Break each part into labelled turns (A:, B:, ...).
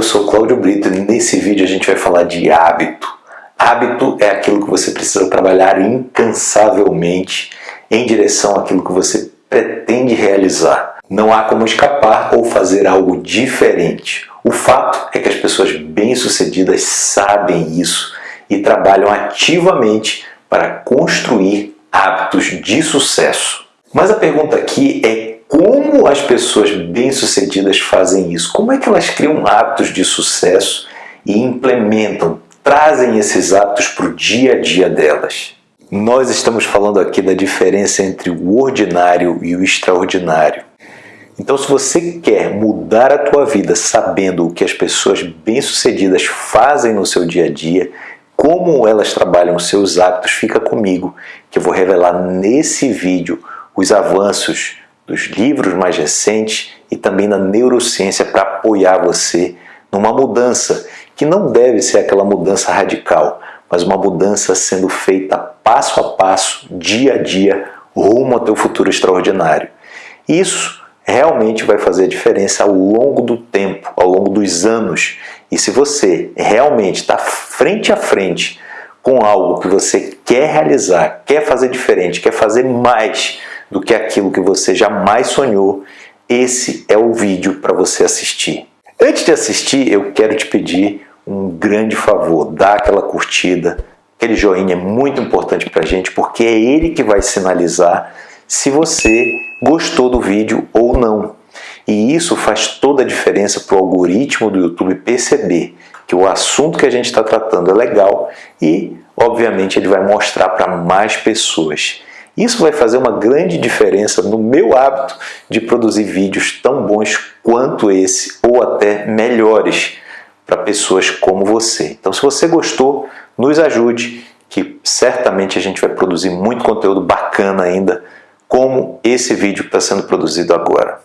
A: eu sou Cláudio Brito e nesse vídeo a gente vai falar de hábito. Hábito é aquilo que você precisa trabalhar incansavelmente em direção àquilo que você pretende realizar. Não há como escapar ou fazer algo diferente. O fato é que as pessoas bem-sucedidas sabem isso e trabalham ativamente para construir hábitos de sucesso. Mas a pergunta aqui é como as pessoas bem-sucedidas fazem isso? Como é que elas criam hábitos de sucesso e implementam, trazem esses hábitos para o dia a dia delas? Nós estamos falando aqui da diferença entre o ordinário e o extraordinário. Então, se você quer mudar a tua vida sabendo o que as pessoas bem-sucedidas fazem no seu dia a dia, como elas trabalham os seus hábitos, fica comigo, que eu vou revelar nesse vídeo os avanços dos livros mais recentes e também na neurociência para apoiar você numa mudança que não deve ser aquela mudança radical, mas uma mudança sendo feita passo a passo, dia a dia, rumo ao teu futuro extraordinário. Isso realmente vai fazer diferença ao longo do tempo, ao longo dos anos. E se você realmente está frente a frente com algo que você quer realizar, quer fazer diferente, quer fazer mais, do que aquilo que você jamais sonhou, esse é o vídeo para você assistir. Antes de assistir, eu quero te pedir um grande favor, dá aquela curtida, aquele joinha é muito importante para a gente, porque é ele que vai sinalizar se você gostou do vídeo ou não. E isso faz toda a diferença para o algoritmo do YouTube perceber que o assunto que a gente está tratando é legal e, obviamente, ele vai mostrar para mais pessoas. Isso vai fazer uma grande diferença no meu hábito de produzir vídeos tão bons quanto esse ou até melhores para pessoas como você. Então se você gostou, nos ajude que certamente a gente vai produzir muito conteúdo bacana ainda como esse vídeo que está sendo produzido agora.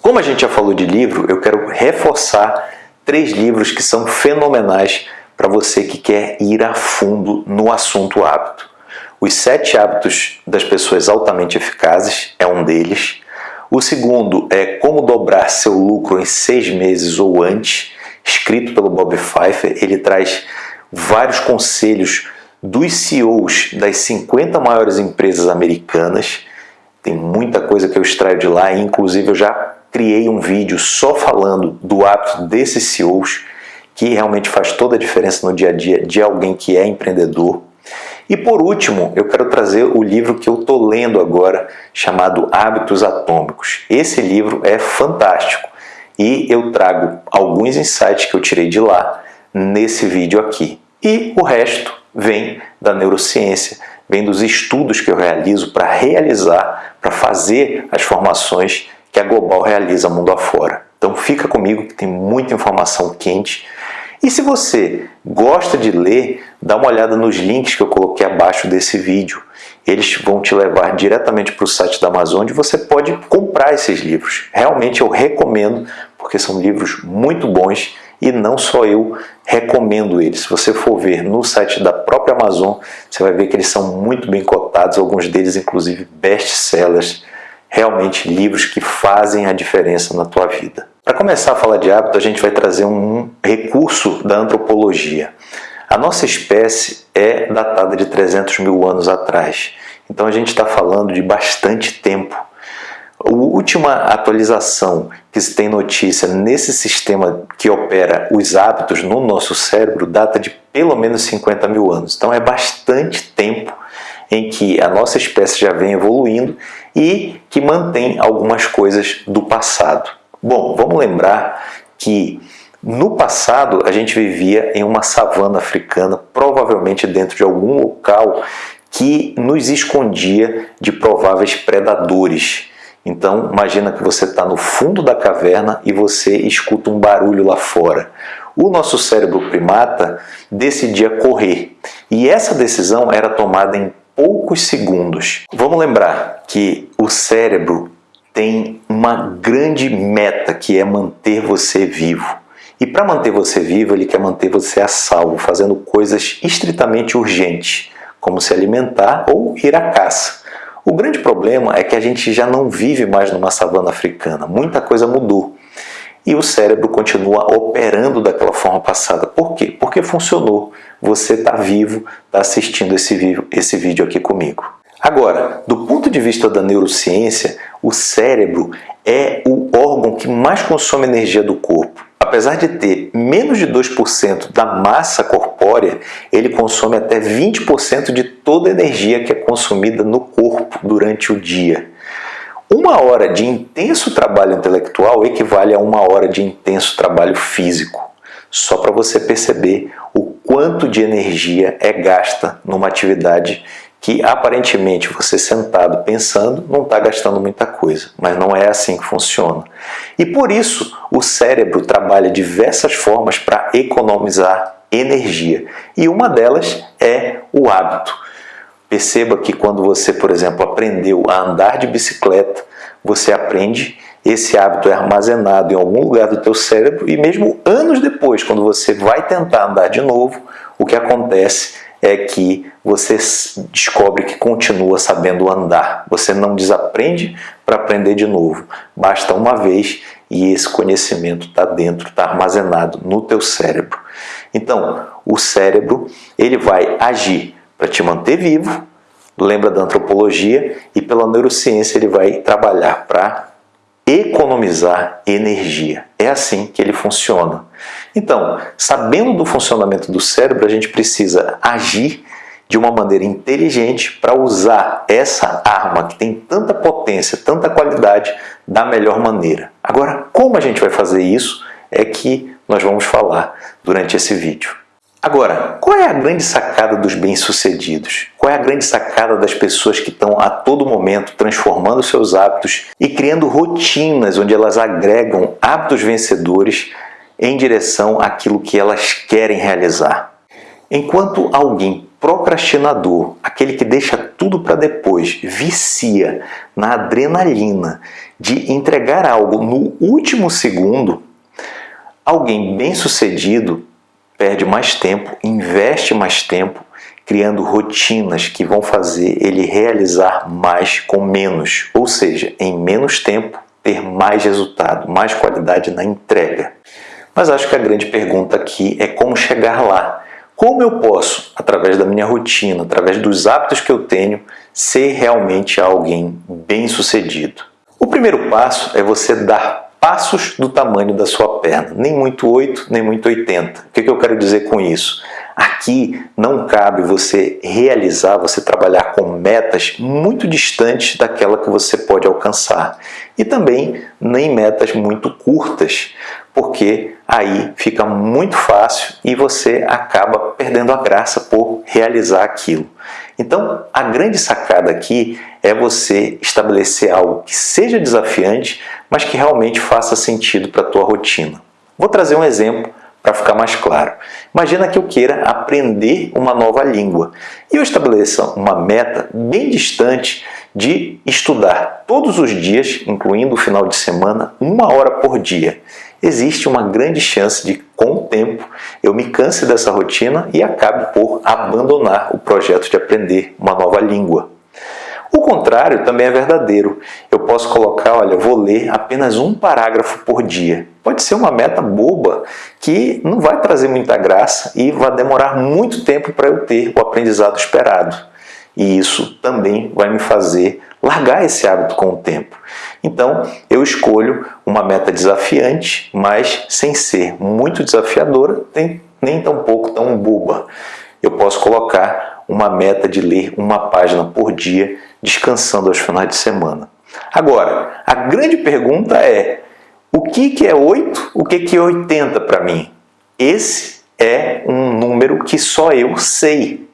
A: Como a gente já falou de livro, eu quero reforçar três livros que são fenomenais para você que quer ir a fundo no assunto hábito. Os sete hábitos das pessoas altamente eficazes é um deles. O segundo é Como dobrar seu lucro em seis meses ou antes, escrito pelo Bob Pfeiffer. Ele traz vários conselhos dos CEOs das 50 maiores empresas americanas. Tem muita coisa que eu extraio de lá, inclusive eu já criei um vídeo só falando do hábito desses CEOs que realmente faz toda a diferença no dia a dia de alguém que é empreendedor. E por último, eu quero trazer o livro que eu estou lendo agora, chamado Hábitos Atômicos. Esse livro é fantástico e eu trago alguns insights que eu tirei de lá nesse vídeo aqui. E o resto vem da neurociência, vem dos estudos que eu realizo para realizar, para fazer as formações que a Global realiza mundo afora. Então fica comigo que tem muita informação quente e se você gosta de ler, dá uma olhada nos links que eu coloquei abaixo desse vídeo. Eles vão te levar diretamente para o site da Amazon onde você pode comprar esses livros. Realmente eu recomendo, porque são livros muito bons e não só eu recomendo eles. Se você for ver no site da própria Amazon, você vai ver que eles são muito bem cotados, alguns deles inclusive best-sellers, realmente livros que fazem a diferença na tua vida. Para começar a falar de hábito, a gente vai trazer um recurso da antropologia. A nossa espécie é datada de 300 mil anos atrás, então a gente está falando de bastante tempo. A última atualização que se tem notícia nesse sistema que opera os hábitos no nosso cérebro data de pelo menos 50 mil anos. Então é bastante tempo em que a nossa espécie já vem evoluindo e que mantém algumas coisas do passado. Bom, vamos lembrar que no passado a gente vivia em uma savana africana, provavelmente dentro de algum local que nos escondia de prováveis predadores. Então imagina que você está no fundo da caverna e você escuta um barulho lá fora. O nosso cérebro primata decidia correr e essa decisão era tomada em poucos segundos. Vamos lembrar que o cérebro tem uma grande meta que é manter você vivo. E para manter você vivo, ele quer manter você a salvo, fazendo coisas estritamente urgentes, como se alimentar ou ir à caça. O grande problema é que a gente já não vive mais numa savana africana, muita coisa mudou. E o cérebro continua operando daquela forma passada. Por quê? Porque funcionou. Você está vivo, está assistindo esse vídeo, aqui comigo. Agora, do ponto de vista da neurociência, o cérebro é o órgão que mais consome energia do corpo. Apesar de ter menos de 2% da massa corpórea, ele consome até 20% de toda a energia que é consumida no corpo durante o dia. Uma hora de intenso trabalho intelectual equivale a uma hora de intenso trabalho físico. Só para você perceber o quanto de energia é gasta numa atividade que aparentemente você sentado pensando não está gastando muita coisa, mas não é assim que funciona. E por isso o cérebro trabalha diversas formas para economizar energia e uma delas é o hábito. Perceba que quando você, por exemplo, aprendeu a andar de bicicleta, você aprende, esse hábito é armazenado em algum lugar do teu cérebro e mesmo anos depois, quando você vai tentar andar de novo, o que acontece é que você descobre que continua sabendo andar. Você não desaprende para aprender de novo. Basta uma vez e esse conhecimento está dentro, está armazenado no teu cérebro. Então, o cérebro ele vai agir para te manter vivo, lembra da antropologia, e pela neurociência ele vai trabalhar para economizar energia. É assim que ele funciona. Então, sabendo do funcionamento do cérebro, a gente precisa agir de uma maneira inteligente para usar essa arma que tem tanta potência, tanta qualidade, da melhor maneira. Agora, como a gente vai fazer isso é que nós vamos falar durante esse vídeo. Agora, qual é a grande sacada dos bem-sucedidos? Qual é a grande sacada das pessoas que estão a todo momento transformando seus hábitos e criando rotinas onde elas agregam hábitos vencedores em direção àquilo que elas querem realizar? Enquanto alguém procrastinador, aquele que deixa tudo para depois, vicia na adrenalina de entregar algo no último segundo, alguém bem-sucedido perde mais tempo, investe mais tempo, criando rotinas que vão fazer ele realizar mais com menos, ou seja, em menos tempo ter mais resultado, mais qualidade na entrega. Mas acho que a grande pergunta aqui é como chegar lá. Como eu posso, através da minha rotina, através dos hábitos que eu tenho, ser realmente alguém bem-sucedido? O primeiro passo é você dar passos do tamanho da sua perna, nem muito 8, nem muito 80. O que, que eu quero dizer com isso? Aqui não cabe você realizar, você trabalhar com metas muito distantes daquela que você pode alcançar. E também nem metas muito curtas, porque aí fica muito fácil e você acaba perdendo a graça por realizar aquilo. Então, a grande sacada aqui é você estabelecer algo que seja desafiante, mas que realmente faça sentido para a tua rotina. Vou trazer um exemplo para ficar mais claro. Imagina que eu queira aprender uma nova língua e eu estabeleça uma meta bem distante de estudar todos os dias, incluindo o final de semana, uma hora por dia. Existe uma grande chance de, com o tempo, eu me canse dessa rotina e acabe por abandonar o projeto de aprender uma nova língua. O contrário também é verdadeiro. Eu posso colocar, olha, vou ler apenas um parágrafo por dia. Pode ser uma meta boba que não vai trazer muita graça e vai demorar muito tempo para eu ter o aprendizado esperado. E isso também vai me fazer largar esse hábito com o tempo. Então, eu escolho uma meta desafiante, mas sem ser muito desafiadora, nem tão pouco tão boba. Eu posso colocar uma meta de ler uma página por dia descansando aos finais de semana. Agora, a grande pergunta é, o que, que é 8, o que, que é 80 para mim? Esse é um número que só eu sei.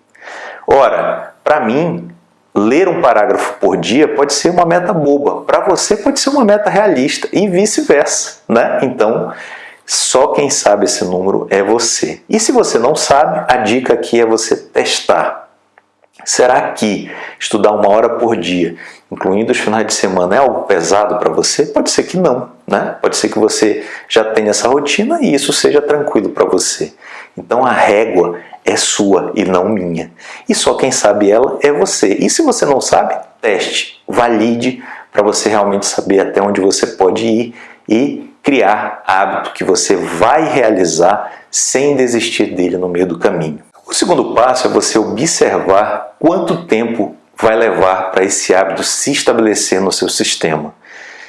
A: Ora, para mim, ler um parágrafo por dia pode ser uma meta boba. Para você pode ser uma meta realista e vice-versa. Né? Então, só quem sabe esse número é você. E se você não sabe, a dica aqui é você testar. Será que estudar uma hora por dia, incluindo os finais de semana, é algo pesado para você? Pode ser que não, né? Pode ser que você já tenha essa rotina e isso seja tranquilo para você. Então a régua é sua e não minha. E só quem sabe ela é você. E se você não sabe, teste, valide para você realmente saber até onde você pode ir e criar hábito que você vai realizar sem desistir dele no meio do caminho. O segundo passo é você observar quanto tempo vai levar para esse hábito se estabelecer no seu sistema.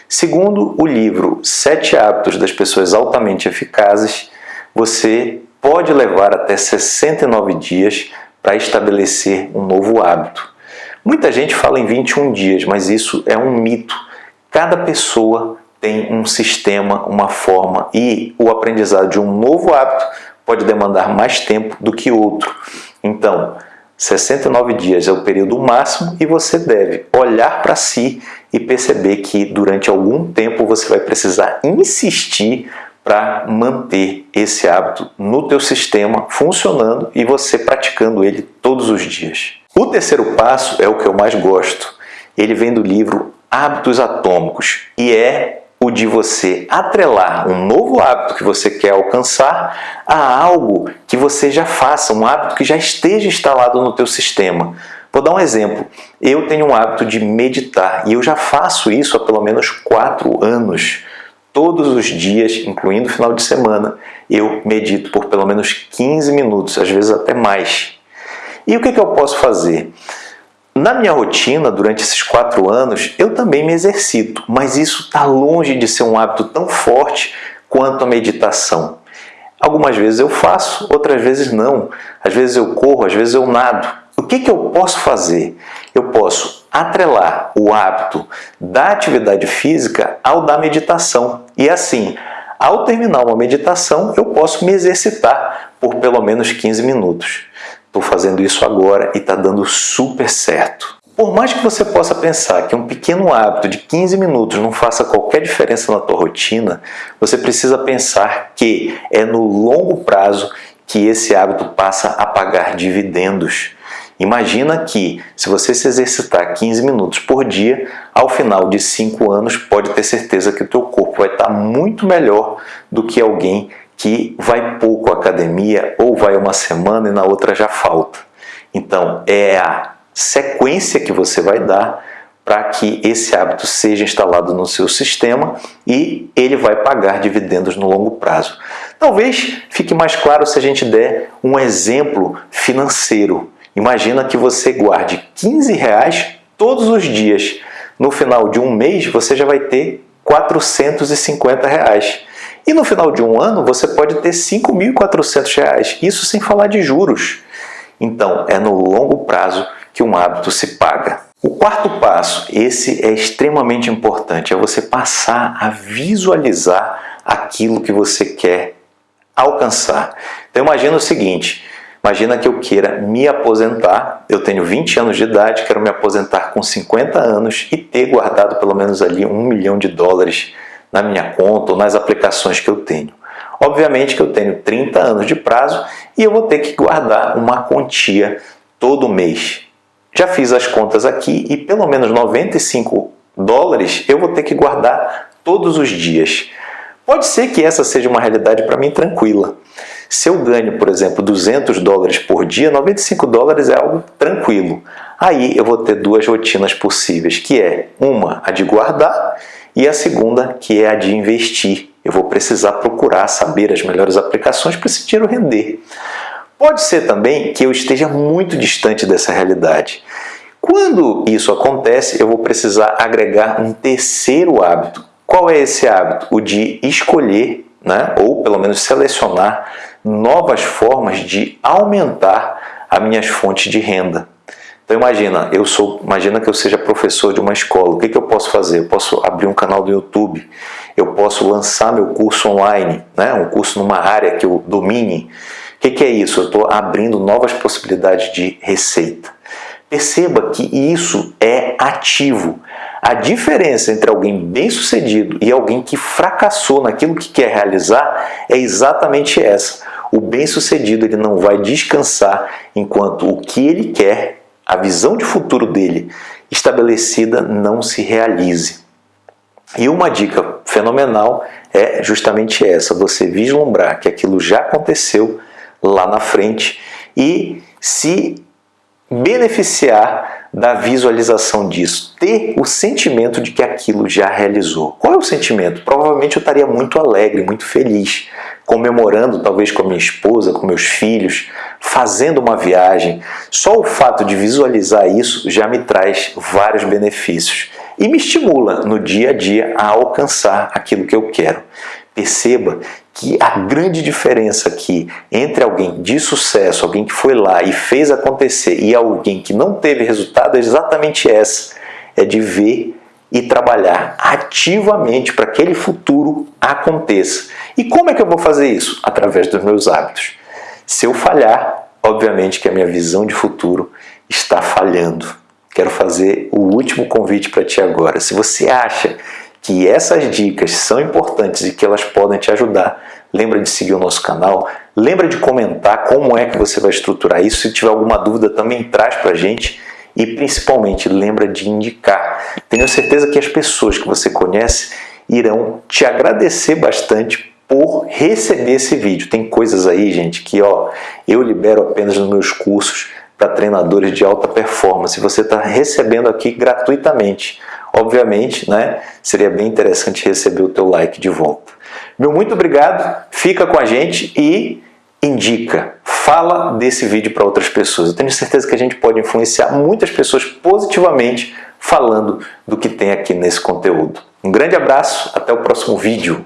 A: Segundo o livro Sete Hábitos das Pessoas Altamente Eficazes, você pode levar até 69 dias para estabelecer um novo hábito. Muita gente fala em 21 dias, mas isso é um mito. Cada pessoa tem um sistema, uma forma e o aprendizado de um novo hábito pode demandar mais tempo do que outro. Então, 69 dias é o período máximo e você deve olhar para si e perceber que durante algum tempo você vai precisar insistir para manter esse hábito no teu sistema funcionando e você praticando ele todos os dias. O terceiro passo é o que eu mais gosto. Ele vem do livro Hábitos Atômicos e é o de você atrelar um novo hábito que você quer alcançar a algo que você já faça, um hábito que já esteja instalado no teu sistema. Vou dar um exemplo. Eu tenho um hábito de meditar e eu já faço isso há pelo menos quatro anos. Todos os dias, incluindo final de semana, eu medito por pelo menos 15 minutos, às vezes até mais. E o que, que eu posso fazer? Na minha rotina, durante esses quatro anos, eu também me exercito, mas isso está longe de ser um hábito tão forte quanto a meditação. Algumas vezes eu faço, outras vezes não. Às vezes eu corro, às vezes eu nado. O que, que eu posso fazer? Eu posso atrelar o hábito da atividade física ao da meditação. E assim, ao terminar uma meditação, eu posso me exercitar por pelo menos 15 minutos. Estou fazendo isso agora e está dando super certo. Por mais que você possa pensar que um pequeno hábito de 15 minutos não faça qualquer diferença na tua rotina, você precisa pensar que é no longo prazo que esse hábito passa a pagar dividendos. Imagina que, se você se exercitar 15 minutos por dia, ao final de 5 anos, pode ter certeza que o teu corpo vai estar muito melhor do que alguém que vai pouco à academia ou vai uma semana e na outra já falta. Então, é a sequência que você vai dar para que esse hábito seja instalado no seu sistema e ele vai pagar dividendos no longo prazo. Talvez fique mais claro se a gente der um exemplo financeiro. Imagina que você guarde 15 reais todos os dias. No final de um mês você já vai ter 450 reais. E no final de um ano você pode ter R$ 5.400, isso sem falar de juros. Então, é no longo prazo que um hábito se paga. O quarto passo, esse é extremamente importante, é você passar a visualizar aquilo que você quer alcançar. Então imagina o seguinte, imagina que eu queira me aposentar, eu tenho 20 anos de idade, quero me aposentar com 50 anos e ter guardado pelo menos ali um milhão de dólares na minha conta ou nas aplicações que eu tenho. Obviamente que eu tenho 30 anos de prazo e eu vou ter que guardar uma quantia todo mês. Já fiz as contas aqui e pelo menos 95 dólares eu vou ter que guardar todos os dias. Pode ser que essa seja uma realidade para mim tranquila. Se eu ganho, por exemplo, 200 dólares por dia, 95 dólares é algo tranquilo. Aí eu vou ter duas rotinas possíveis, que é uma, a de guardar, e a segunda, que é a de investir. Eu vou precisar procurar saber as melhores aplicações para esse dinheiro render. Pode ser também que eu esteja muito distante dessa realidade. Quando isso acontece, eu vou precisar agregar um terceiro hábito. Qual é esse hábito? O de escolher, né, ou pelo menos selecionar, novas formas de aumentar as minhas fontes de renda. Então imagina, eu sou, imagina que eu seja professor de uma escola, o que, que eu posso fazer? Eu posso abrir um canal do YouTube, eu posso lançar meu curso online, né? um curso numa área que eu domine. O que, que é isso? Eu estou abrindo novas possibilidades de receita. Perceba que isso é ativo. A diferença entre alguém bem-sucedido e alguém que fracassou naquilo que quer realizar é exatamente essa. O bem-sucedido ele não vai descansar enquanto o que ele quer a visão de futuro dele estabelecida não se realize. E uma dica fenomenal é justamente essa, você vislumbrar que aquilo já aconteceu lá na frente e se beneficiar da visualização disso, ter o sentimento de que aquilo já realizou. Qual é o sentimento? Provavelmente eu estaria muito alegre, muito feliz, comemorando talvez com a minha esposa, com meus filhos, fazendo uma viagem. Só o fato de visualizar isso já me traz vários benefícios e me estimula no dia a dia a alcançar aquilo que eu quero. Perceba que a grande diferença aqui entre alguém de sucesso, alguém que foi lá e fez acontecer, e alguém que não teve resultado é exatamente essa: é de ver e trabalhar ativamente para que aquele futuro aconteça. E como é que eu vou fazer isso? Através dos meus hábitos. Se eu falhar, obviamente que a minha visão de futuro está falhando. Quero fazer o último convite para ti agora. Se você acha que essas dicas são importantes e que elas podem te ajudar, lembra de seguir o nosso canal, lembra de comentar como é que você vai estruturar isso, se tiver alguma dúvida também traz para a gente e principalmente lembra de indicar. Tenho certeza que as pessoas que você conhece irão te agradecer bastante por receber esse vídeo. Tem coisas aí, gente, que ó, eu libero apenas nos meus cursos para treinadores de alta performance. Você está recebendo aqui gratuitamente. Obviamente, né, seria bem interessante receber o teu like de volta. Meu muito obrigado, fica com a gente e indica, fala desse vídeo para outras pessoas. Eu tenho certeza que a gente pode influenciar muitas pessoas positivamente falando do que tem aqui nesse conteúdo. Um grande abraço, até o próximo vídeo.